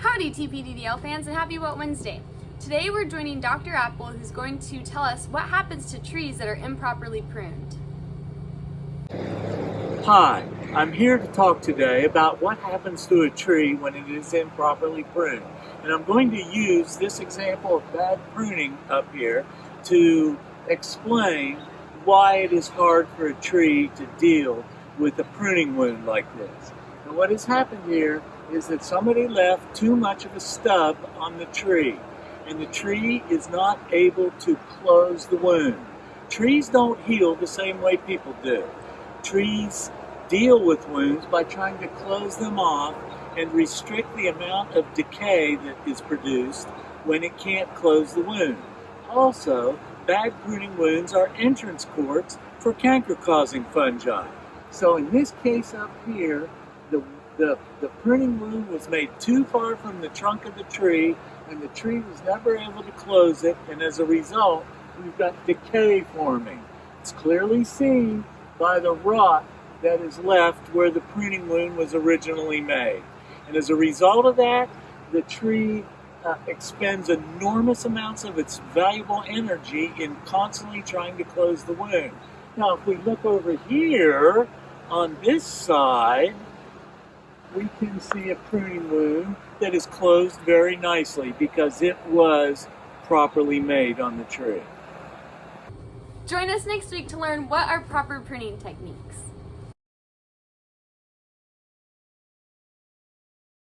Howdy TPDDL fans and happy What Wednesday. Today we're joining Dr. Appel who's going to tell us what happens to trees that are improperly pruned. Hi, I'm here to talk today about what happens to a tree when it is improperly pruned. And I'm going to use this example of bad pruning up here to explain why it is hard for a tree to deal with a pruning wound like this. And what has happened here is that somebody left too much of a stub on the tree and the tree is not able to close the wound. Trees don't heal the same way people do. Trees deal with wounds by trying to close them off and restrict the amount of decay that is produced when it can't close the wound. Also, bad pruning wounds are entrance courts for canker-causing fungi. So in this case up here, the, the, the pruning wound was made too far from the trunk of the tree and the tree was never able to close it and as a result, we've got decay forming. It's clearly seen by the rot that is left where the pruning wound was originally made. And as a result of that, the tree uh, expends enormous amounts of its valuable energy in constantly trying to close the wound. Now, if we look over here on this side, we can see a pruning wound that is closed very nicely because it was properly made on the tree. Join us next week to learn what are proper pruning techniques.